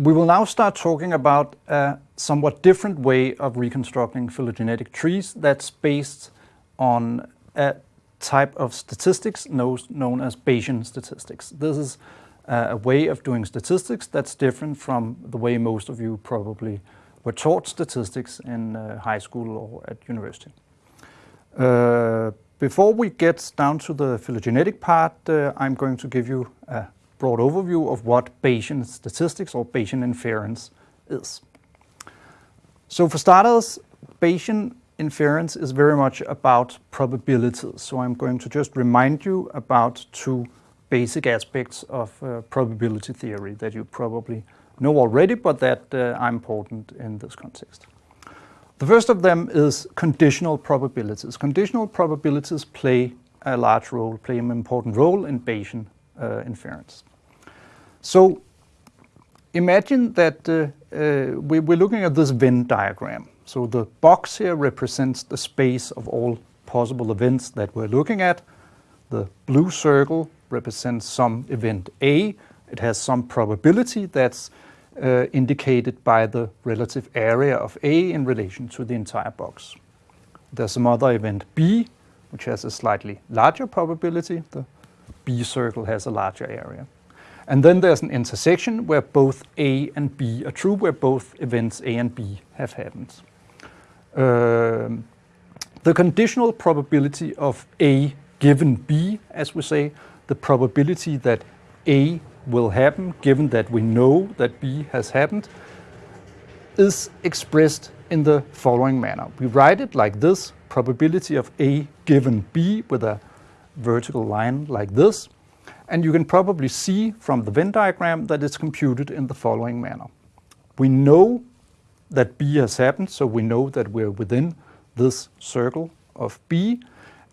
We will now start talking about a somewhat different way of reconstructing phylogenetic trees that's based on a type of statistics known as Bayesian statistics. This is a way of doing statistics that's different from the way most of you probably were taught statistics in uh, high school or at university. Uh, before we get down to the phylogenetic part, uh, I'm going to give you a broad overview of what Bayesian statistics or Bayesian inference is. So for starters, Bayesian inference is very much about probabilities. So I'm going to just remind you about two basic aspects of uh, probability theory that you probably know already, but that uh, are important in this context. The first of them is conditional probabilities. Conditional probabilities play a large role, play an important role in Bayesian uh, inference. So imagine that uh, uh, we, we're looking at this Venn diagram. So the box here represents the space of all possible events that we're looking at. The blue circle represents some event A. It has some probability that's uh, indicated by the relative area of A in relation to the entire box. There's some other event B, which has a slightly larger probability. The B circle has a larger area. And then there's an intersection where both A and B are true, where both events A and B have happened. Um, the conditional probability of A given B, as we say, the probability that A will happen, given that we know that B has happened, is expressed in the following manner. We write it like this, probability of A given B with a vertical line like this. And you can probably see from the Venn diagram that it's computed in the following manner. We know that B has happened, so we know that we're within this circle of B.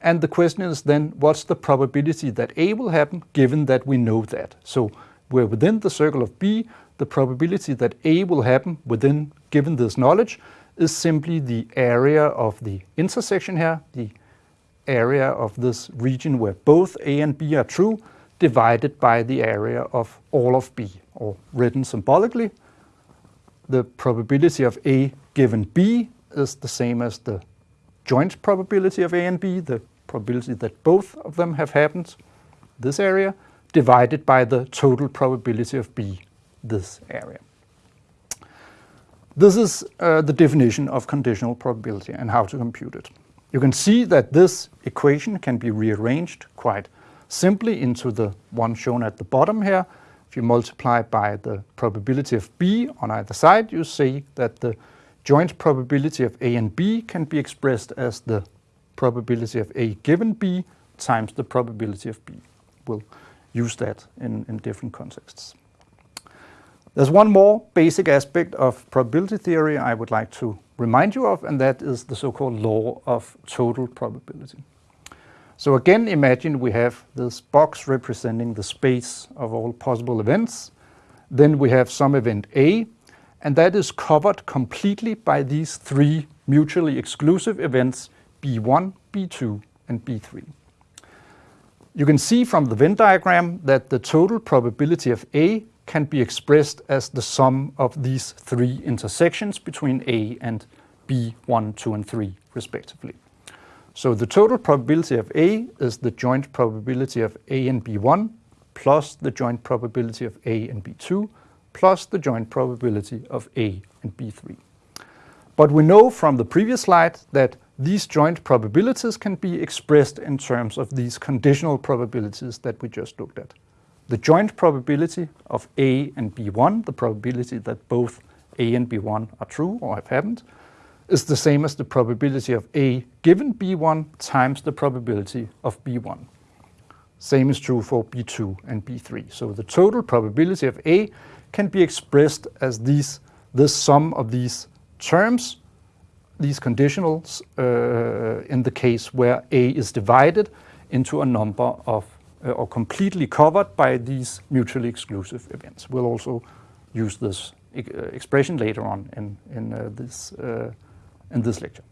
And the question is then, what's the probability that A will happen, given that we know that? So we're within the circle of B, the probability that A will happen within, given this knowledge, is simply the area of the intersection here, the area of this region where both A and B are true, divided by the area of all of B, or written symbolically, the probability of A given B is the same as the joint probability of A and B, the probability that both of them have happened, this area, divided by the total probability of B, this area. This is uh, the definition of conditional probability and how to compute it. You can see that this equation can be rearranged quite simply into the one shown at the bottom here. If you multiply by the probability of B on either side, you see that the joint probability of A and B can be expressed as the probability of A given B times the probability of B. We'll use that in, in different contexts. There's one more basic aspect of probability theory I would like to remind you of, and that is the so-called law of total probability. So again, imagine we have this box representing the space of all possible events. Then we have some event A, and that is covered completely by these three mutually exclusive events B1, B2, and B3. You can see from the Venn diagram that the total probability of A can be expressed as the sum of these three intersections between A and B1, 2, and 3, respectively. So the total probability of A is the joint probability of A and B1 plus the joint probability of A and B2 plus the joint probability of A and B3. But we know from the previous slide that these joint probabilities can be expressed in terms of these conditional probabilities that we just looked at. The joint probability of A and B1, the probability that both A and B1 are true or have happened, is the same as the probability of A given B1 times the probability of B1. Same is true for B2 and B3. So the total probability of A can be expressed as these, the sum of these terms, these conditionals, uh, in the case where A is divided into a number of, uh, or completely covered by these mutually exclusive events. We'll also use this uh, expression later on in, in uh, this uh, in this lecture.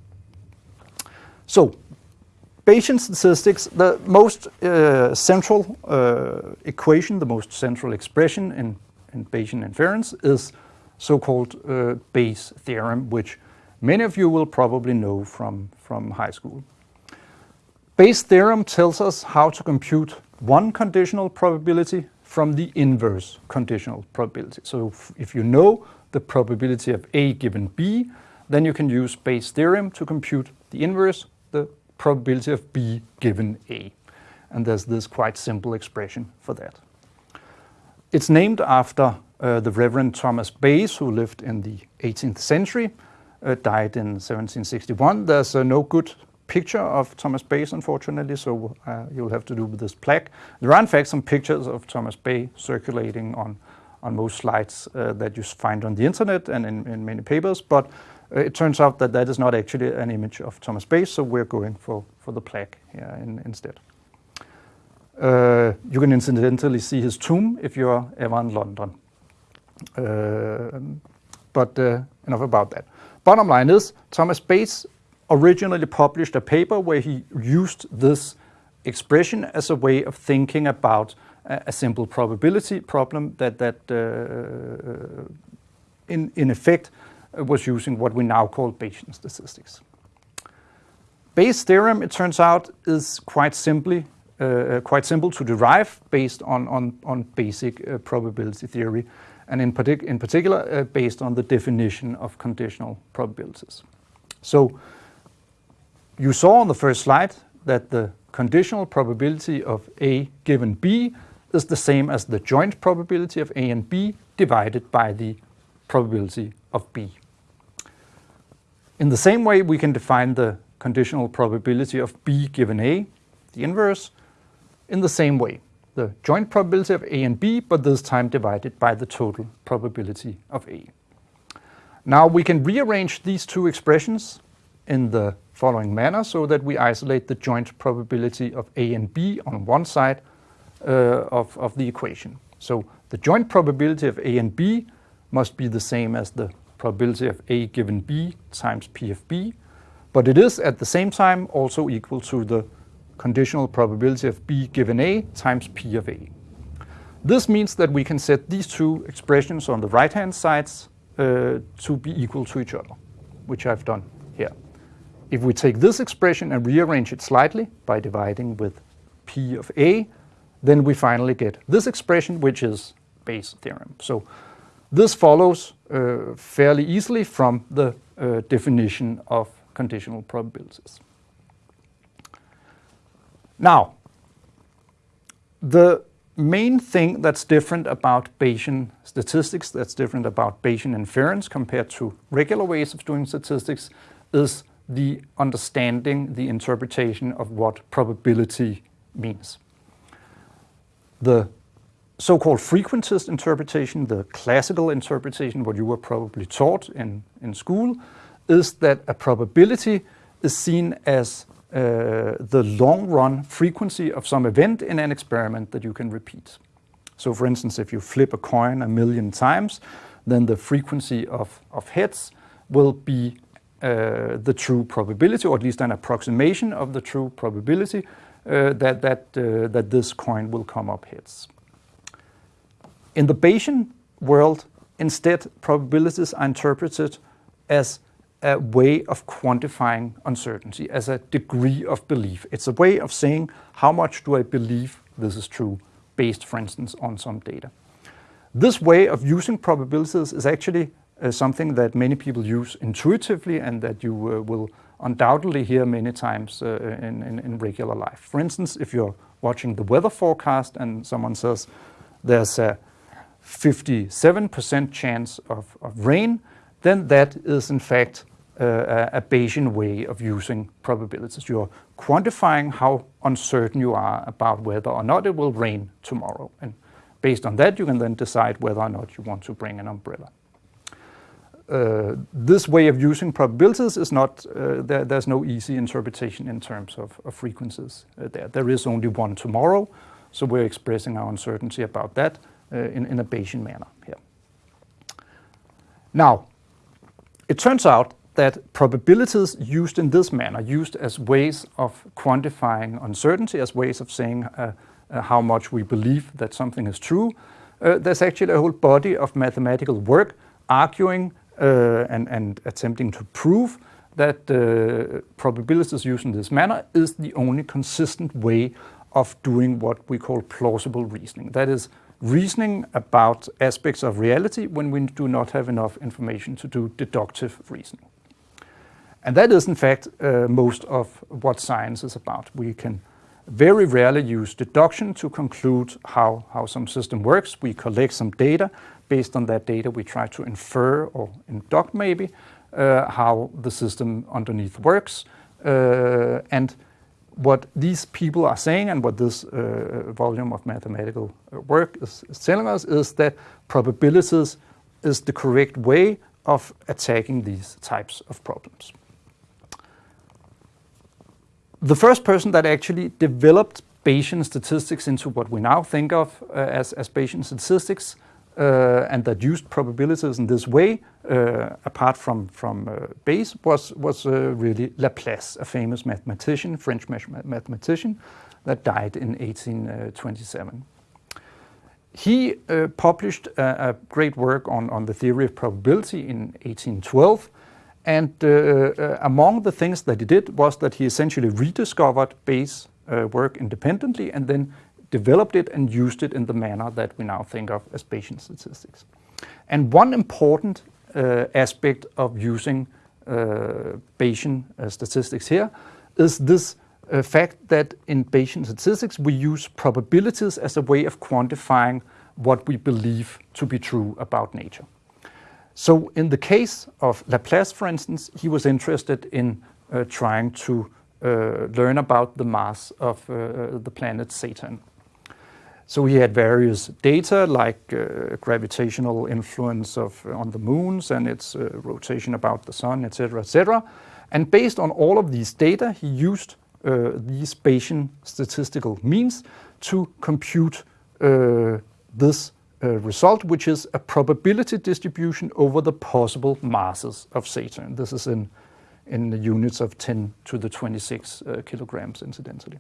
So, Bayesian statistics, the most uh, central uh, equation, the most central expression in, in Bayesian inference is so-called uh, Bayes theorem, which many of you will probably know from, from high school. Bayes theorem tells us how to compute one conditional probability from the inverse conditional probability. So if, if you know the probability of A given B, then you can use Bayes' theorem to compute the inverse, the probability of B given A. And there's this quite simple expression for that. It's named after uh, the Reverend Thomas Bayes, who lived in the 18th century, uh, died in 1761. There's uh, no good picture of Thomas Bayes, unfortunately, so uh, you'll have to do with this plaque. There are in fact some pictures of Thomas Bayes circulating on, on most slides uh, that you find on the internet and in, in many papers, but it turns out that that is not actually an image of Thomas Bayes, so we're going for, for the plaque here in, instead. Uh, you can incidentally see his tomb if you're ever in London. Uh, but uh, enough about that. Bottom line is, Thomas Bayes originally published a paper where he used this expression as a way of thinking about a, a simple probability problem that, that uh, in, in effect was using what we now call Bayesian statistics. Bayes' theorem, it turns out, is quite simply uh, quite simple to derive based on, on, on basic uh, probability theory, and in, partic in particular uh, based on the definition of conditional probabilities. So you saw on the first slide that the conditional probability of A given B is the same as the joint probability of A and B divided by the probability of B. In the same way, we can define the conditional probability of B given A, the inverse, in the same way. The joint probability of A and B, but this time divided by the total probability of A. Now we can rearrange these two expressions in the following manner so that we isolate the joint probability of A and B on one side uh, of, of the equation. So the joint probability of A and B must be the same as the probability of A given B times P of B, but it is at the same time also equal to the conditional probability of B given A times P of A. This means that we can set these two expressions on the right-hand sides uh, to be equal to each other, which I've done here. If we take this expression and rearrange it slightly by dividing with P of A, then we finally get this expression, which is Bayes' theorem. So this follows uh, fairly easily from the uh, definition of conditional probabilities. Now, the main thing that's different about Bayesian statistics, that's different about Bayesian inference compared to regular ways of doing statistics, is the understanding, the interpretation of what probability means. The so-called frequentist interpretation, the classical interpretation, what you were probably taught in, in school, is that a probability is seen as uh, the long-run frequency of some event in an experiment that you can repeat. So for instance, if you flip a coin a million times, then the frequency of, of heads will be uh, the true probability, or at least an approximation of the true probability uh, that, that, uh, that this coin will come up heads. In the Bayesian world, instead, probabilities are interpreted as a way of quantifying uncertainty as a degree of belief. It's a way of saying how much do I believe this is true based, for instance, on some data. This way of using probabilities is actually uh, something that many people use intuitively and that you uh, will undoubtedly hear many times uh, in, in, in, regular life. For instance, if you're watching the weather forecast and someone says there's a 57% chance of, of rain, then that is in fact uh, a Bayesian way of using probabilities. You're quantifying how uncertain you are about whether or not it will rain tomorrow. And based on that, you can then decide whether or not you want to bring an umbrella. Uh, this way of using probabilities is not, uh, there, there's no easy interpretation in terms of, of frequencies uh, there. There is only one tomorrow, so we're expressing our uncertainty about that in, in a Bayesian manner here. Now, it turns out that probabilities used in this manner, used as ways of quantifying uncertainty, as ways of saying uh, uh, how much we believe that something is true, uh, there's actually a whole body of mathematical work arguing uh, and, and attempting to prove that uh, probabilities used in this manner is the only consistent way of doing what we call plausible reasoning. That is, reasoning about aspects of reality when we do not have enough information to do deductive reasoning. And that is in fact uh, most of what science is about. We can very rarely use deduction to conclude how, how some system works. We collect some data. Based on that data, we try to infer or induct maybe uh, how the system underneath works. Uh, and what these people are saying and what this uh, volume of mathematical work is, is, telling us is that probabilities is the correct way of attacking these types of problems. The first person that actually developed Bayesian statistics into what we now think of uh, as, as Bayesian statistics uh, and that used probabilities in this way, uh, apart from, from uh, Bayes, was, was uh, really Laplace, a famous mathematician, French mathematician, that died in 1827. He uh, published a, a, great work on, on the theory of probability in 1812, and uh, among the things that he did was that he essentially rediscovered Bayes' work independently and then developed it and used it in the manner that we now think of as Bayesian statistics. And one important uh, aspect of using uh, Bayesian uh, statistics here is this uh, fact that in Bayesian statistics we use probabilities as a way of quantifying what we believe to be true about nature. So in the case of Laplace, for instance, he was interested in uh, trying to uh, learn about the mass of the planet Saturn. So he had various data like uh, gravitational influence of uh, on the moons and its uh, rotation about the sun, etc., etc. And based on all of these data, he used uh, these Bayesian statistical means to compute uh, this uh, result, which is a probability distribution over the possible masses of Saturn. This is in, in the units of 10 to the 26 kilograms, incidentally.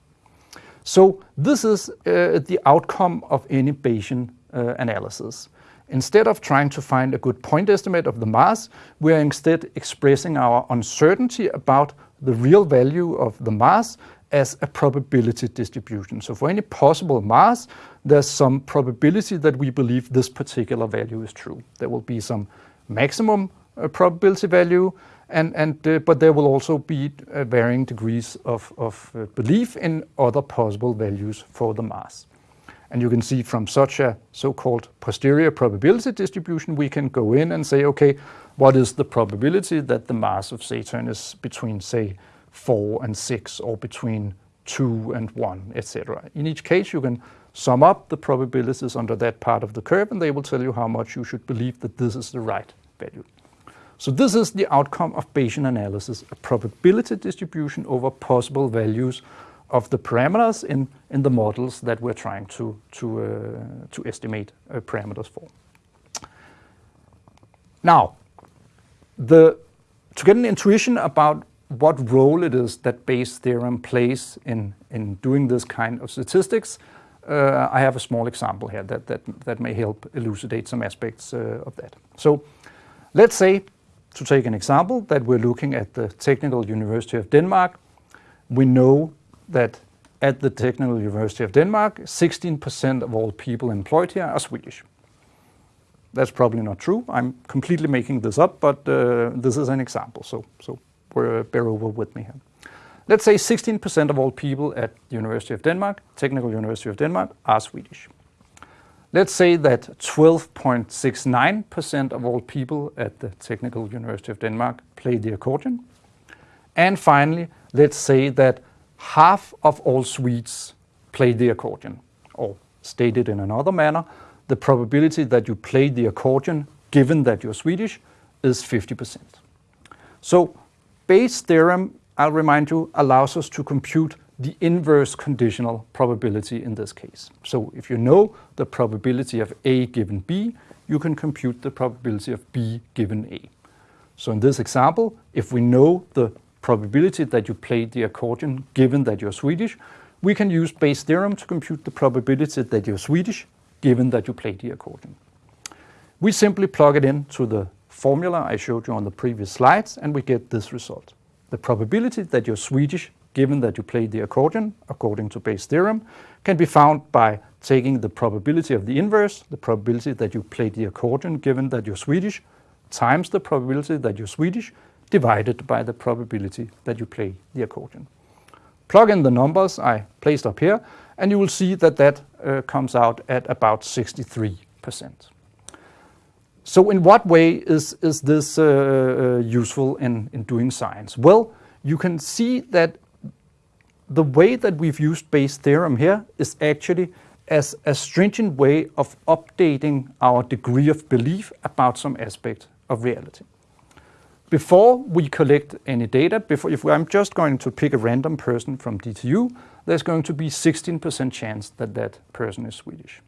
So this is uh, the outcome of any Bayesian uh, analysis. Instead of trying to find a good point estimate of the mass, we are instead expressing our uncertainty about the real value of the mass as a probability distribution. So for any possible mass, there's some probability that we believe this particular value is true. There will be some maximum uh, probability value, and, and, uh, but there will also be uh, varying degrees of, of uh, belief in other possible values for the mass. And you can see from such a so-called posterior probability distribution, we can go in and say, okay, what is the probability that the mass of Saturn is between, say, 4 and 6, or between 2 and 1, etc. In each case, you can sum up the probabilities under that part of the curve, and they will tell you how much you should believe that this is the right value. So this is the outcome of Bayesian analysis, a probability distribution over possible values of the parameters in, in the models that we're trying to, to, uh, to estimate uh, parameters for. Now, the, to get an intuition about what role it is that Bayes' theorem plays in, in doing this kind of statistics, uh, I have a small example here that, that, that may help elucidate some aspects uh, of that. So let's say to take an example, that we're looking at the Technical University of Denmark. We know that at the Technical University of Denmark, 16% of all people employed here are Swedish. That's probably not true. I'm completely making this up, but uh, this is an example, so, so bear over with me here. Let's say 16% of all people at the University of Denmark, Technical University of Denmark, are Swedish. Let's say that 12.69% of all people at the Technical University of Denmark play the accordion. And finally, let's say that half of all Swedes play the accordion. Or stated in another manner, the probability that you play the accordion, given that you're Swedish, is 50%. So Bayes' theorem, I'll remind you, allows us to compute the inverse conditional probability in this case. So if you know the probability of A given B, you can compute the probability of B given A. So in this example, if we know the probability that you played the accordion given that you're Swedish, we can use Bayes' theorem to compute the probability that you're Swedish given that you played the accordion. We simply plug it into the formula I showed you on the previous slides, and we get this result. The probability that you're Swedish, given that you play the accordion, according to Bayes' theorem, can be found by taking the probability of the inverse, the probability that you play the accordion, given that you're Swedish, times the probability that you're Swedish, divided by the probability that you play the accordion. Plug in the numbers I placed up here, and you will see that that uh, comes out at about 63%. So in what way is, is this uh, uh, useful in, in doing science? Well, you can see that the way that we've used Bayes' theorem here is actually as a stringent way of updating our degree of belief about some aspect of reality. Before we collect any data, before, if I'm just going to pick a random person from DTU, there's going to be 16% chance that that person is Swedish.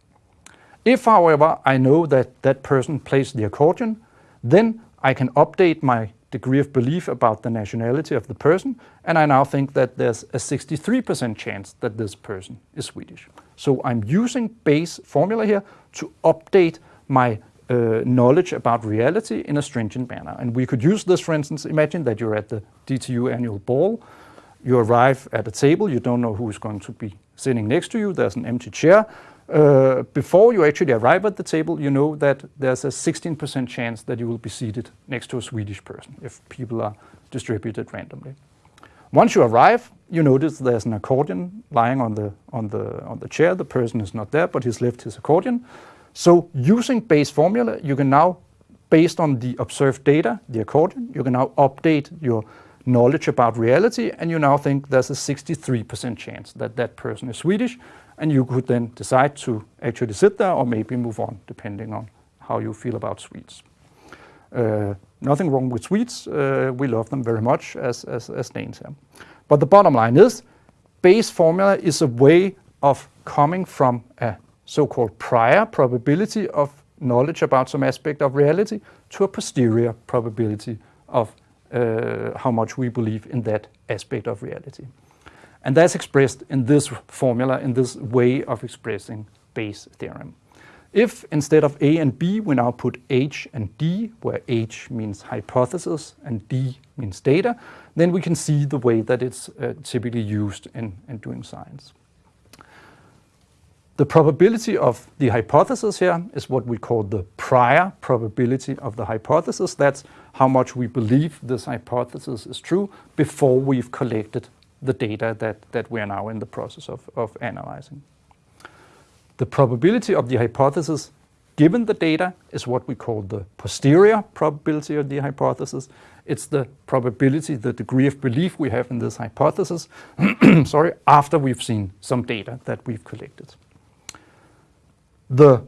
If, however, I know that that person plays the accordion, then I can update my degree of belief about the nationality of the person, and I now think that there's a 63% chance that this person is Swedish. So I'm using Bayes formula here to update my uh, knowledge about reality in a stringent manner. And we could use this, for instance, imagine that you're at the DTU annual ball, you arrive at a table, you don't know who is going to be sitting next to you, there's an empty chair, uh, before you actually arrive at the table, you know that there's a 16% chance that you will be seated next to a Swedish person if people are distributed randomly. Once you arrive, you notice there's an accordion lying on the, on the, on the chair. The person is not there, but he's left his accordion. So using Bayes formula, you can now, based on the observed data, the accordion, you can now update your knowledge about reality, and you now think there's a 63% chance that that person is Swedish, and you could then decide to actually sit there or maybe move on, depending on how you feel about Swedes. Uh, nothing wrong with Swedes. Uh, we love them very much as, as, as Danes. But the bottom line is, Bayes formula is a way of coming from a so-called prior probability of knowledge about some aspect of reality to a posterior probability of uh, how much we believe in that aspect of reality. And that's expressed in this formula, in this way of expressing Bayes' theorem. If instead of A and B, we now put H and D, where H means hypothesis and D means data, then we can see the way that it's uh, typically used in, in doing science. The probability of the hypothesis here is what we call the prior probability of the hypothesis. That's how much we believe this hypothesis is true before we've collected the data that, that we are now in the process of, of analyzing. The probability of the hypothesis given the data is what we call the posterior probability of the hypothesis. It's the probability, the degree of belief we have in this hypothesis, sorry, after we've seen some data that we've collected. The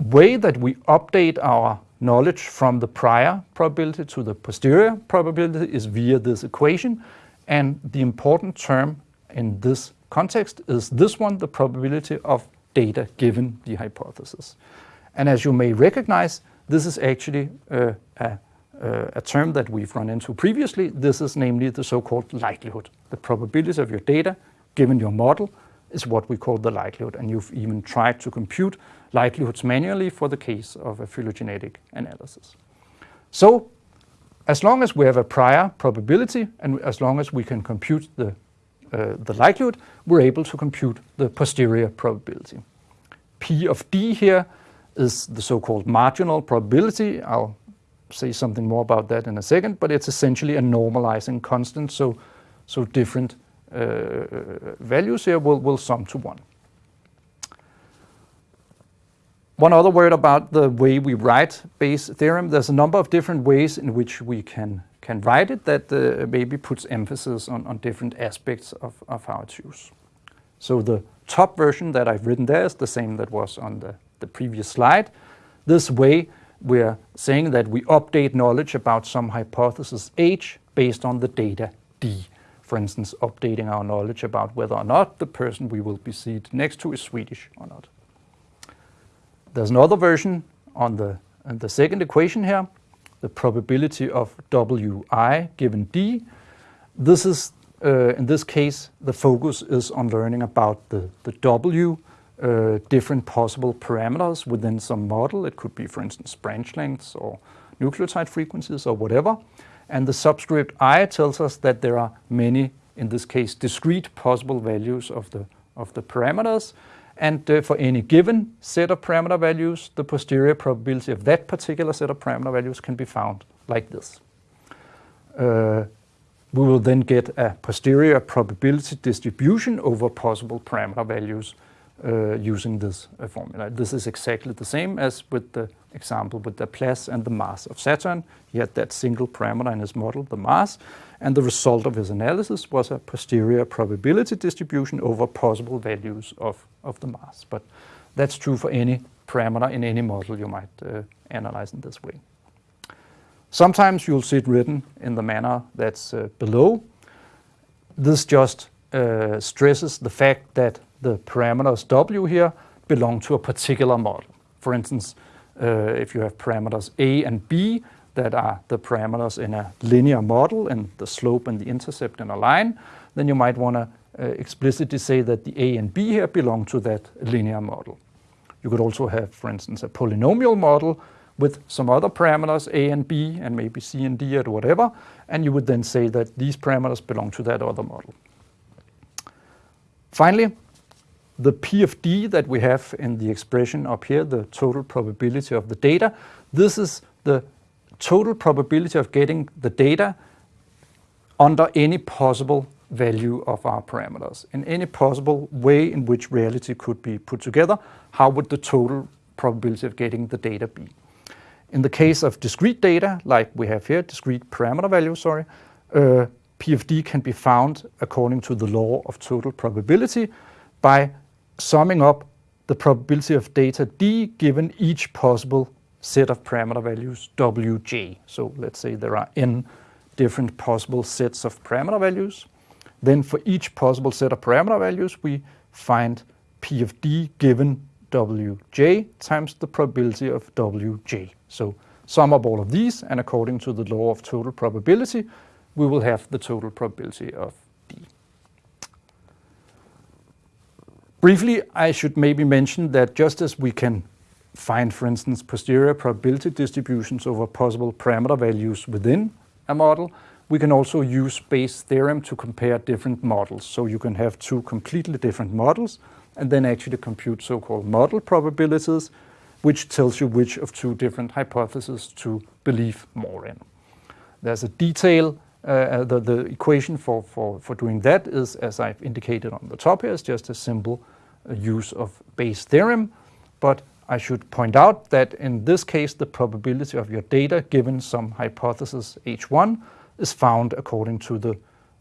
way that we update our knowledge from the prior probability to the posterior probability is via this equation, and the important term in this context is this one, the probability of data given the hypothesis. And as you may recognize, this is actually uh, a, a, term that we've run into previously. This is namely the so-called likelihood. The probability of your data given your model is what we call the likelihood. And you've even tried to compute likelihoods manually for the case of a phylogenetic analysis. So as long as we have a prior probability and as long as we can compute the, uh, the likelihood, we're able to compute the posterior probability. P of D here is the so-called marginal probability. I'll say something more about that in a second, but it's essentially a normalizing constant, so, so different uh, values here will, will sum to 1. One other word about the way we write Bayes' theorem. There's a number of different ways in which we can, can write it that uh, maybe puts emphasis on, on different aspects of, of how it's used. So the top version that I've written there is the same that was on the, the previous slide. This way we're saying that we update knowledge about some hypothesis H based on the data D. For instance, updating our knowledge about whether or not the person we will be seated next to is Swedish or not. There's another version on the, on the second equation here, the probability of Wi given D. This is, uh, in this case, the focus is on learning about the, the W, uh, different possible parameters within some model. It could be, for instance, branch lengths or nucleotide frequencies or whatever. And the subscript i tells us that there are many, in this case, discrete possible values of the, of the parameters. And uh, for any given set of parameter values, the posterior probability of that particular set of parameter values can be found like this. Uh, we will then get a posterior probability distribution over possible parameter values uh, using this uh, formula. This is exactly the same as with the example with the Laplace and the mass of Saturn. He had that single parameter in his model, the mass, and the result of his analysis was a posterior probability distribution over possible values of, of the mass. But that's true for any parameter in any model you might uh, analyze in this way. Sometimes you'll see it written in the manner that's uh, below. This just uh, stresses the fact that the parameters W here belong to a particular model. For instance, uh, if you have parameters A and B that are the parameters in a linear model and the slope and the intercept in a line, then you might want to uh, explicitly say that the A and B here belong to that linear model. You could also have, for instance, a polynomial model with some other parameters, a and b, and maybe c and d or whatever, and you would then say that these parameters belong to that other model. Finally, the P of D that we have in the expression up here, the total probability of the data, this is the total probability of getting the data under any possible value of our parameters. In any possible way in which reality could be put together, how would the total probability of getting the data be? In the case of discrete data, like we have here, discrete parameter values, sorry, uh, P of D can be found according to the law of total probability by summing up the probability of data D given each possible set of parameter values Wj. So let's say there are n different possible sets of parameter values. Then for each possible set of parameter values, we find P of D given Wj times the probability of Wj. So sum up all of these, and according to the law of total probability, we will have the total probability of D. Briefly, I should maybe mention that just as we can find, for instance, posterior probability distributions over possible parameter values within a model, we can also use Bayes' theorem to compare different models. So you can have two completely different models and then actually compute so-called model probabilities, which tells you which of two different hypotheses to believe more in. There's a detail, uh, uh, the, the equation for, for, for doing that is, as I've indicated on the top here, is just a simple uh, use of Bayes' theorem, but I should point out that in this case, the probability of your data given some hypothesis H1 is found according to the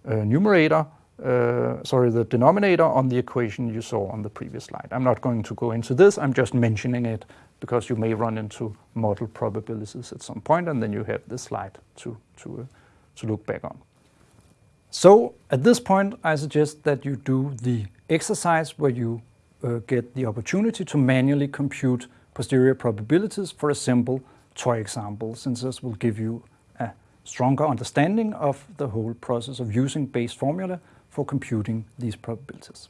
uh, numerator uh, sorry, the denominator on the equation you saw on the previous slide. I'm not going to go into this, I'm just mentioning it because you may run into model probabilities at some point and then you have this slide to, to, uh, to look back on. So at this point, I suggest that you do the exercise where you uh, get the opportunity to manually compute posterior probabilities for a simple toy example, since this will give you a stronger understanding of the whole process of using Bayes formula for computing these probabilities.